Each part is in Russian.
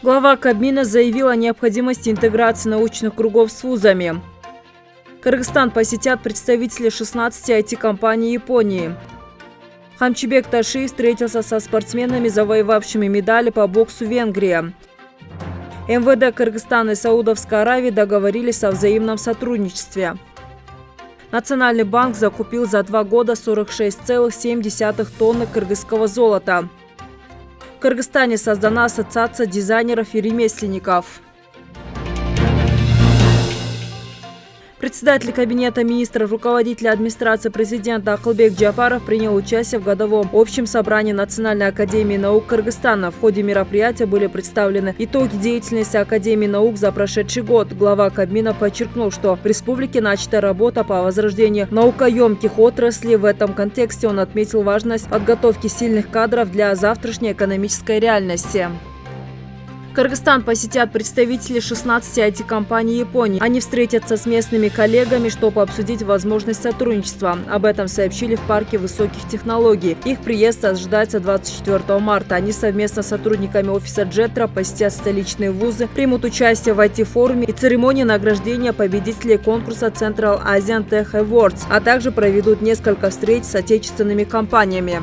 Глава Кабмина заявил о необходимости интеграции научных кругов с вузами. Кыргызстан посетят представители 16 IT-компаний Японии. Хамчибек Ташиев встретился со спортсменами, завоевавшими медали по боксу Венгрии. МВД Кыргызстана и Саудовской Аравии договорились о взаимном сотрудничестве. Национальный банк закупил за два года 46,7 тонны кыргызского золота. В Кыргызстане создана ассоциация дизайнеров и ремесленников. Председатель Кабинета министров, руководитель администрации президента Акылбек Джапаров принял участие в годовом общем собрании Национальной академии наук Кыргызстана. В ходе мероприятия были представлены итоги деятельности Академии наук за прошедший год. Глава Кабмина подчеркнул, что в республике начата работа по возрождению наукоемких отраслей. В этом контексте он отметил важность подготовки сильных кадров для завтрашней экономической реальности. Кыргызстан посетят представители 16 IT-компаний Японии. Они встретятся с местными коллегами, чтобы обсудить возможность сотрудничества. Об этом сообщили в парке высоких технологий. Их приезд ожидается 24 марта. Они совместно с сотрудниками офиса Джетра посетят столичные вузы, примут участие в IT-форуме и церемонии награждения победителей конкурса Central Asian Tech Awards, а также проведут несколько встреч с отечественными компаниями.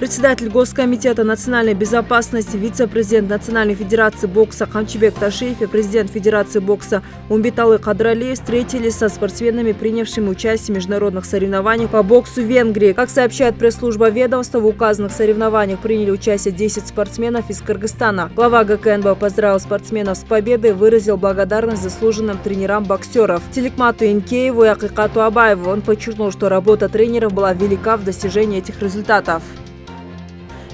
Председатель Госкомитета национальной безопасности, вице-президент Национальной федерации бокса Хамчибек Ташиев и президент Федерации бокса Умбиталы Кадралиев встретились со спортсменами, принявшими участие в международных соревнованиях по боксу Венгрии. Как сообщает пресс-служба ведомства, в указанных соревнованиях приняли участие 10 спортсменов из Кыргызстана. Глава ГКНБ поздравил спортсменов с победой и выразил благодарность заслуженным тренерам боксеров Телекмату Инкееву и Акикату Абаеву. Он подчеркнул, что работа тренеров была велика в достижении этих результатов.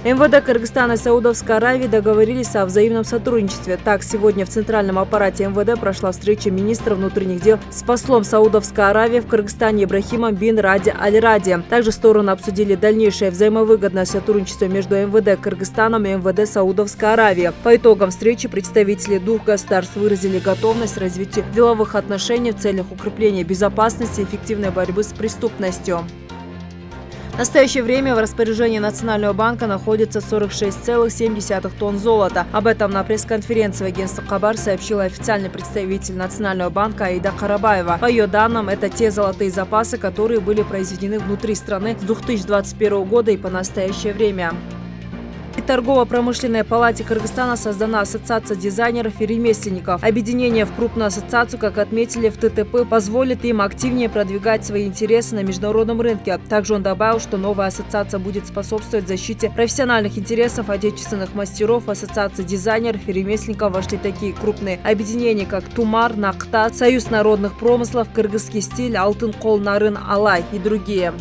МВД Кыргызстана и Саудовской Аравии договорились о взаимном сотрудничестве. Так, сегодня в центральном аппарате МВД прошла встреча министра внутренних дел с послом Саудовской Аравии в Кыргызстане Ибрахимом бин Ради Аль-Ради. Также стороны обсудили дальнейшее взаимовыгодное сотрудничество между МВД Кыргызстаном и МВД Саудовской Аравии. По итогам встречи представители двух государств выразили готовность развития деловых отношений в целях укрепления безопасности и эффективной борьбы с преступностью. В настоящее время в распоряжении Национального банка находится 46,7 тонн золота. Об этом на пресс-конференции агентства Хабар сообщила официальный представитель Национального банка Аида Карабаева. По ее данным, это те золотые запасы, которые были произведены внутри страны с 2021 года и по настоящее время. Торгово-промышленной палате Кыргызстана создана Ассоциация дизайнеров и ремесленников. Объединение в крупную ассоциацию, как отметили в ТТП, позволит им активнее продвигать свои интересы на международном рынке. Также он добавил, что новая ассоциация будет способствовать защите профессиональных интересов отечественных мастеров. В Ассоциации дизайнеров и ремесленников вошли такие крупные объединения, как Тумар, Накта, Союз народных промыслов, Кыргызский стиль, Алтын Кол Нарын Алай и другие.